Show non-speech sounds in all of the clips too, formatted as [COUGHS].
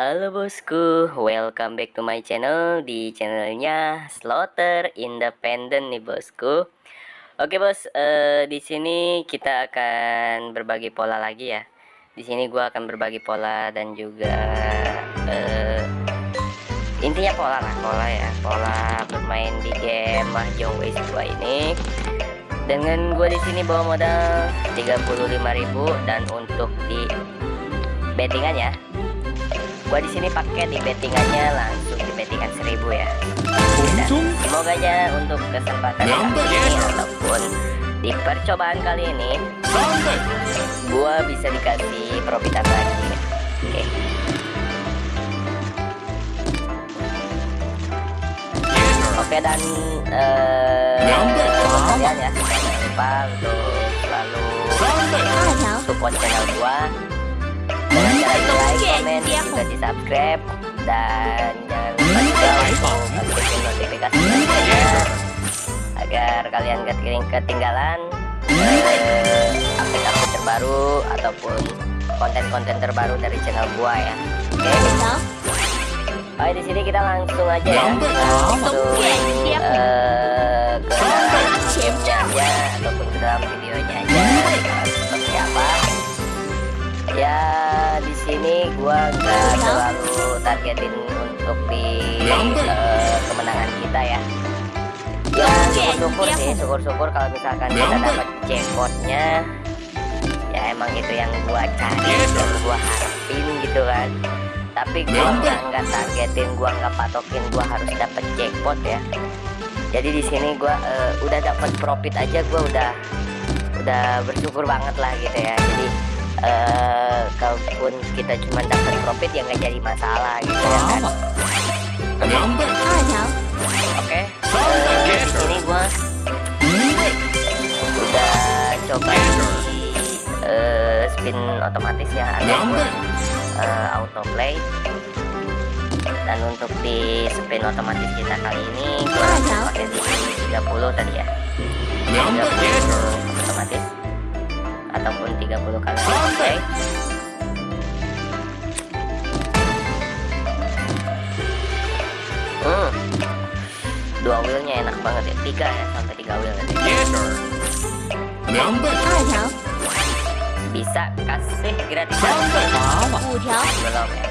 Halo bosku, welcome back to my channel di channelnya Slaughter Independent nih bosku. Oke bos, uh, di sini kita akan berbagi pola lagi ya. Di sini gua akan berbagi pola dan juga uh, intinya pola lah, pola ya, pola bermain di game Mahjong Waste 2 ini. Dengan gua di sini bawa modal 35.000 dan untuk di bettingan ya gua di sini pakai di bettingannya langsung di bettingan 1000 ya. Dan semoga aja untuk kesempatan kali ini ataupun di percobaan kali ini gua bisa dikasih profitan lagi. Oke. Okay. Oke dan uh, kalian ya jangan lupa untuk selalu support channel gua dengan cara di like, komen, juga di subscribe dan jangan lupa juga untuk aktifin notifikasi agar kalian gak ketinggalan update-update uh, terbaru ataupun konten-konten terbaru dari channel gua ya. Oke. Okay? Oke di sini kita langsung aja ya. Langsung uh, ke aja ataupun ke dalam videonya aja. Seperti apa? Ya sini gua nggak terlalu targetin untuk di uh, kemenangan kita ya. Ya syukur-syukur sih syukur-syukur kalau misalkan kita dapat jackpotnya. Ya emang itu yang gua cari dan gua harapin gitu kan. Tapi gua nggak nggak targetin gua nggak patokin gua harus dapat jackpot ya. Jadi di sini gua uh, udah dapat profit aja gua udah udah bersyukur banget lah gitu ya. Jadi uh, kalaupun kita cuma dapat profit ya nggak jadi masalah gitu ya kan. Oke. Okay. uh, di sini gua udah coba di uh, spin otomatis ya. Ataupun uh, autoplay. Dan untuk di spin otomatis kita kali ini gua pakai di 30 tadi ya. 30 otomatis ataupun 30 kali okay. hmm. dua wheelnya enak banget ya. Tiga ya sampai tiga wheel nanti bisa kasih gratis. Belum ya.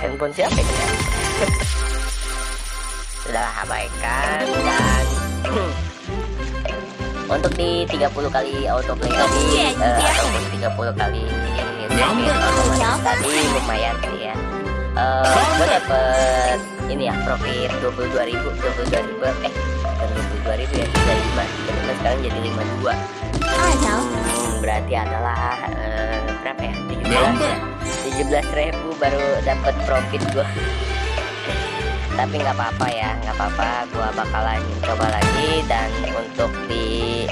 Handphone siapa ya [LAUGHS] sudah abaikan. Dan [COUGHS] untuk di 30 kali autoplay tadi uh, ataupun 30 kali otomatis tadi lumayan sih ya. Uh, eh, gue dapet ini ya profit 22 ribu 22 ribu eh bukan 22 ribu ya 35 jadi sekarang jadi 52 hmm, berarti adalah uh, berapa ya? 17 ya 17 ribu. baru dapat profit gue tapi nggak apa-apa ya nggak apa-apa. Gua bakalan coba lagi dan untuk di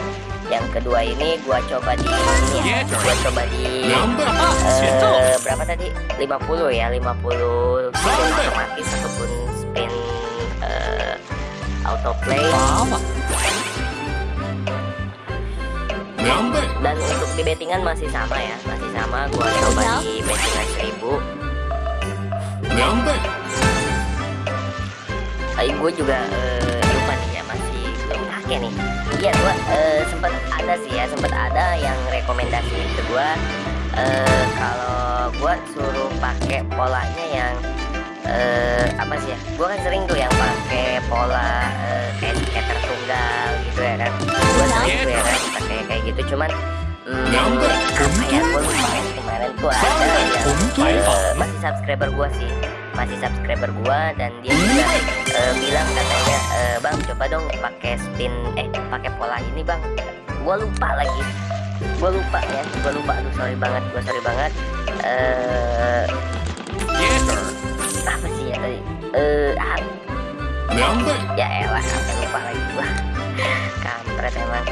yang kedua ini gua coba di ini ya. Gua coba di uh, berapa tadi? 50 ya 50 spin otomatis ataupun spin uh, autoplay. Dan untuk di bettingan masih sama ya masih sama. Gua coba di bettingan 1000 Ayo gue juga uh, lupa nih ya masih belum pakai nih. Iya gue uh, sempet ada sih ya sempet ada yang rekomendasi ke gue uh, kalau gue suruh pakai polanya yang uh, apa sih ya gue kan sering tuh yang pakai pola uh, kayak skater tunggal gitu ya kan. Gue sering tuh ya kan pakai kayak gitu. Cuman Hmm, apa ya gue lupa kemarin tuh ada yang uh, masih subscriber gue sih. Masih subscriber gua dan dia juga uh, bilang katanya uh, bang coba dong pakai spin eh pakai pola ini bang. Gua lupa lagi. Gua lupa ya. Gua lupa. Aduh sorry banget. Gua sorry banget. Uh, apa sih ya tadi? Eh uh, ya elah sampai lupa lagi gua. Kampret emang.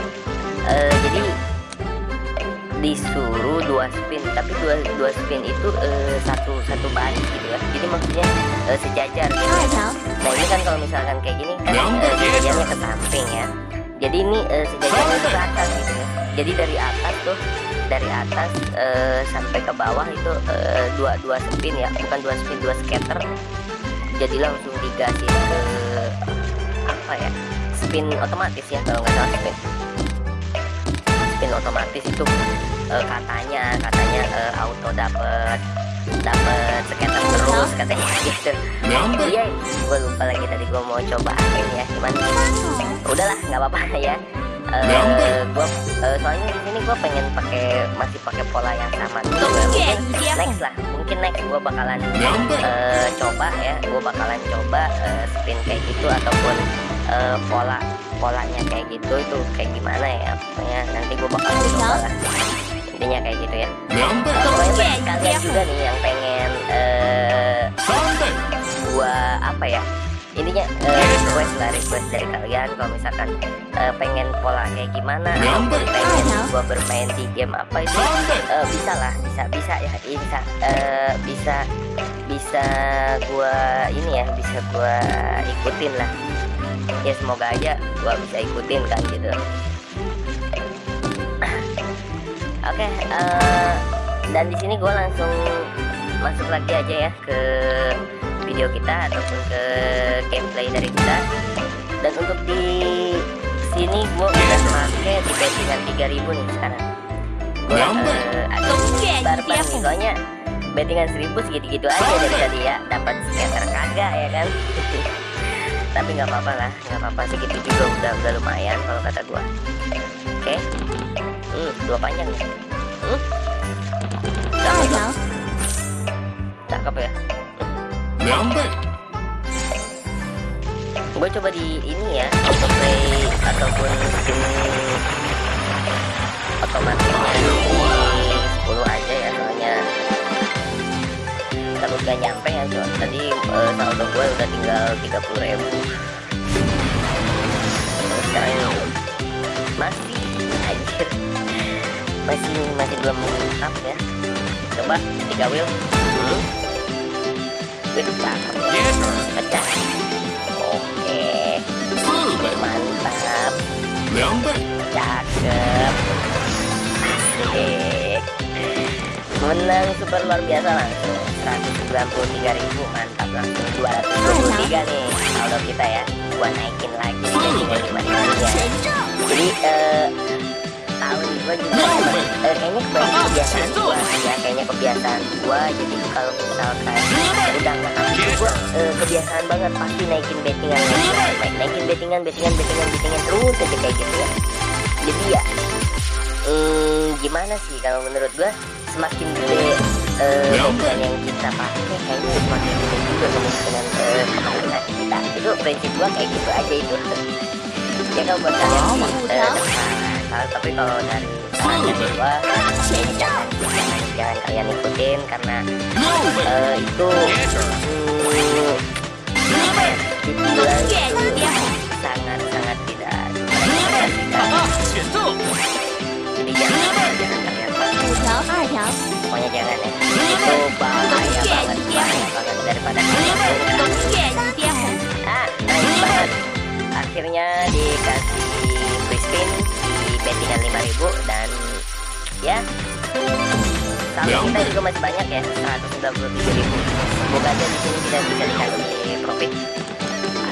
Uh, jadi disuruh dua spin tapi dua dua spin itu uh, satu satu baris gitu ya. Jadi maksudnya uh, sejajar. Gitu ya. nah ini kan kalau misalkan kayak gini kan uh, sejajarnya ke samping ya. Jadi ini uh, sejajarnya ke atas gitu ya. Jadi dari atas tuh dari atas uh, sampai ke bawah itu uh, dua dua spin ya. Bukan dua spin dua scatter. Jadi langsung dikasih ke apa ya spin otomatis ya kalau nggak salah spin spin otomatis itu uh, katanya katanya uh, auto dapat dapat scatter terus katanya [LAUGHS] gitu. Iya gue lupa lagi tadi gue mau cobain ya cuman udahlah nggak apa-apa [LAUGHS] ya. Uh, gua uh, soalnya di sini gue pengen pakai masih pakai pola yang sama dulu ya. mungkin next lah mungkin next gue bakalan uh, coba ya gue bakalan coba uh, spin kayak gitu ataupun uh, pola polanya kayak gitu itu kayak gimana ya? Pokoknya nanti gue bakalan coba lah. Intinya kayak gitu ya. Uh, kalian juga nih yang pengen uh, gua apa ya intinya uh, request lah request dari kalian kalau misalkan uh, pengen pola kayak gimana atau pengen gua bermain di game apa itu uh, bisa lah bisa bisa ya bisa uh, bisa bisa gua ini ya bisa gua ikutin lah ya semoga aja gua bisa ikutin kan gitu. Oke okay, uh, dan di sini gua langsung masuk lagi aja ya ke video kita ataupun ke gameplay dari kita. Dan untuk di sini gua udah pakai di bettingan 3000 nih sekarang. Gua uh, barbar nih soalnya bettingan 1000 segitu-gitu aja dari tadi ya. Dapat scatter kagak ya kan [LAUGHS] tapi nggak apa-apa lah nggak apa-apa segitu juga udah udah lumayan kalau kata gua. Oke? Okay. hmm, dua panjang nih hmm? cakep, cakep ya? Gue coba di ini ya autoplay ataupun skin otomatisnya di 10 aja ya gak nyampe ya cuman tadi uh, saldo gue udah tinggal 30 ribu. Terus sekarang masih anjir. Masih masih belum mengungkap ya. Coba tiga wheel. Hmm. Pecah pecah. Oke. Mantap menang super luar biasa langsung. 193 ribu mantap langsung. 223 nih saldo kita ya. Gua naikin lagi jadi 5 ribu ya jadi uh, tahun gue juga eh, kayaknya kebiasaan gue ya. Kayaknya kebiasaan gue jadi kalau misalkan udah nggak gue eh, kebiasaan banget pasti naikin bettingan naik, naikin bettingan bettingan bettingan bettingan terus aja kayak gitu ya. Jadi ya hmm, gimana sih kalau menurut gue semakin gede uh, yang kita pakai kayaknya semakin gede juga kemungkinan uh, kemungkinan kita. Itu prinsip gue kayak gitu aja itu. Ya kalau buat kalian sih uh, salah tapi kalau dari saran gua jangan, jangan kalian ikutin karena uh, itu dibilang itu sangat sangat tidak jadi jangan jangan kalian pokoknya jangan ya itu bahaya banget. Bahaya banget daripada ah banget akhirnya dikasih free spin bettingan 5000 dan ya saldo kita juga masih banyak ya 197.000 semoga aja di sini kita bisa dikasih profit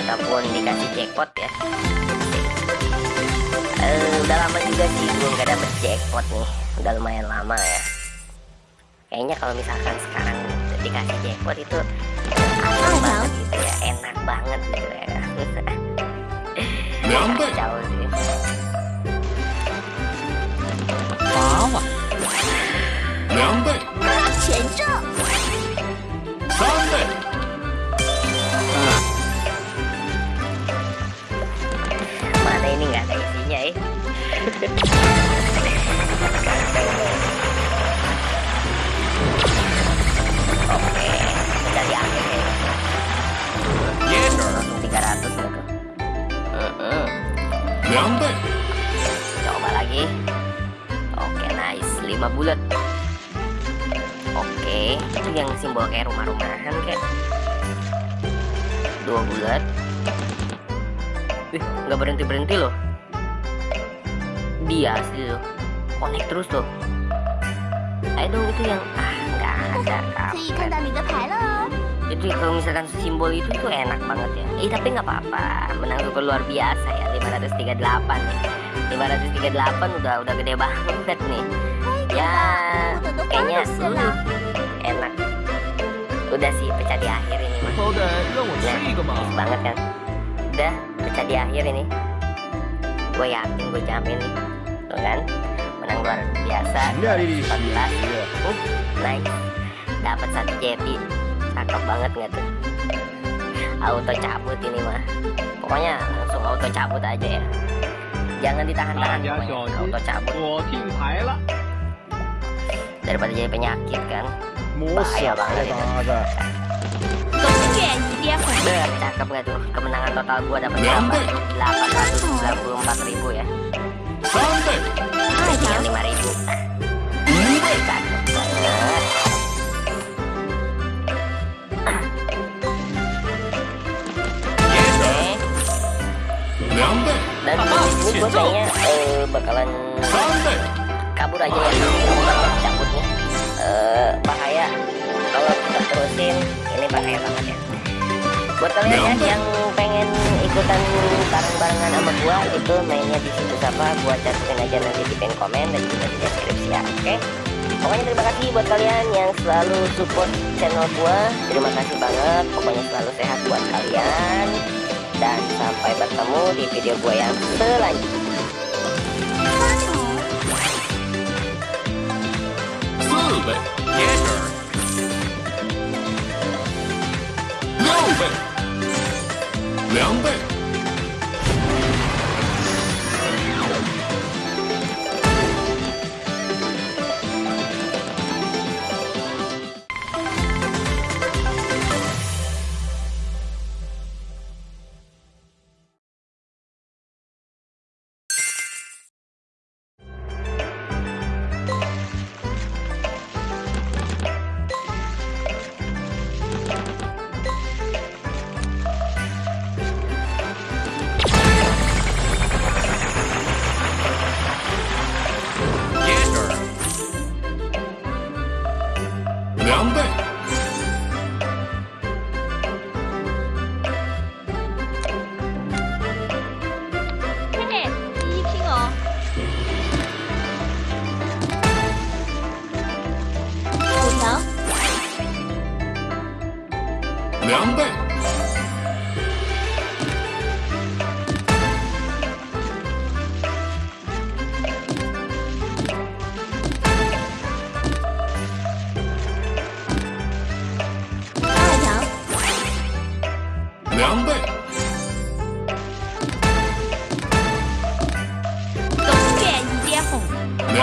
ataupun dikasih jackpot ya uh, udah lama juga sih gue nggak dapet jackpot nih. Udah lumayan lama ya. Kayaknya kalau misalkan sekarang dikasih jackpot itu enak banget gitu ya. Enak banget gitu ya jauh Oke, kita di akhir. Yes, Langsung 300. 两倍，Coba lagi. Oke, nice. 5 bulat. Oke, itu yang simbol kayak rumah-rumahan kayak. Dua bulat. Ih, nggak berhenti berhenti loh dia sih. Tuh konek terus Ayo dong itu yang ah nggak ada jadi kalau misalkan simbol itu tuh enak banget ya. Eh tapi nggak apa-apa. Menang super luar biasa ya 538 nih. 538 udah udah gede banget nih. Ya kayaknya hmm, enak. Udah sih pecah di akhir ini mah nah, banget kan? Udah pecah di akhir ini. Gue yakin gue jamin nih gitu kan. Menang luar biasa. Dari di uh, naik dapat satu jeti. Cakep banget nggak tuh? Auto cabut ini mah. Pokoknya langsung auto cabut aja ya. Jangan ditahan-tahan auto cabut. Daripada jadi penyakit kan? Bahaya banget itu. Cakep gak tuh? Kemenangan total gua dapat berapa? ribu ya ini iya eh, bakalan kabur aja ya. Eh, bahaya. Kalau kita terusin ini bahaya banget ya. Buat kalian ya yang pengen ikutan bareng-barengan sama gua itu mainnya di situ apa gua cantumin aja nanti di pen komen dan juga di deskripsi ya oke? Pokoknya terima kasih buat kalian yang selalu support channel gua terima kasih banget pokoknya selalu sehat buat kalian dan sampai bertemu di video gua yang selanjutnya. 两倍，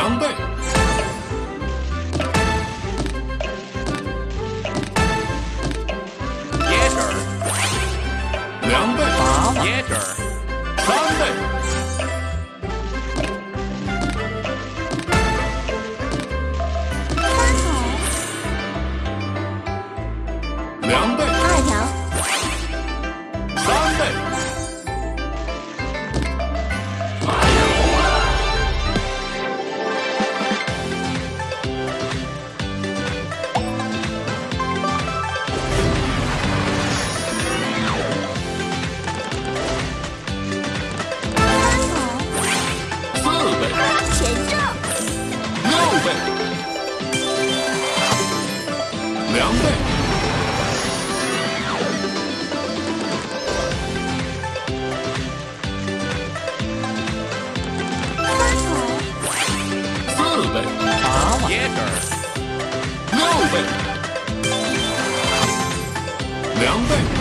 Jumbo. 两倍，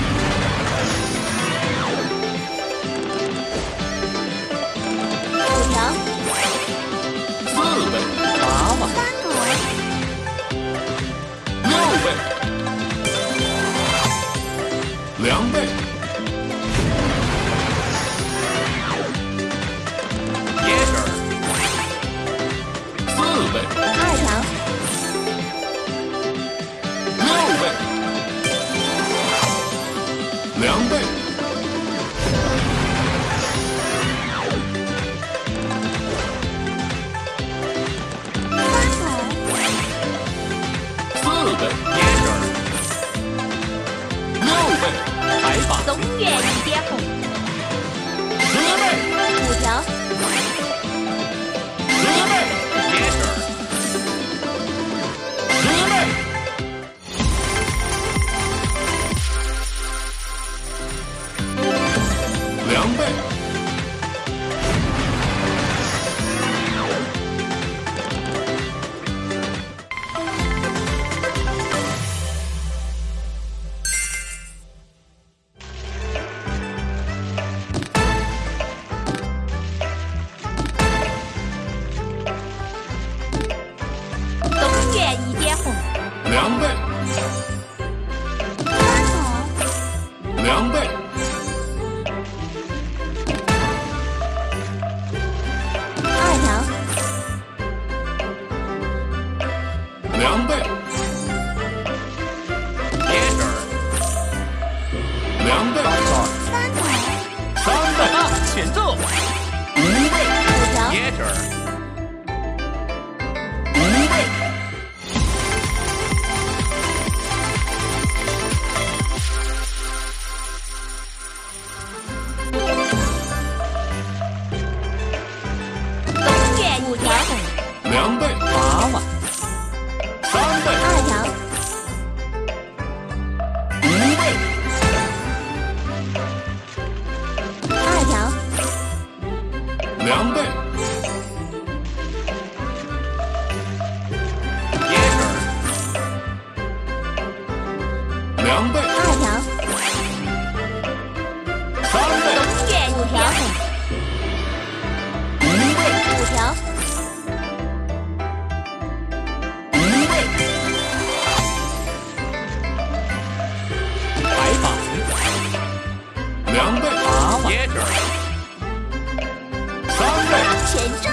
Yeah. number 全中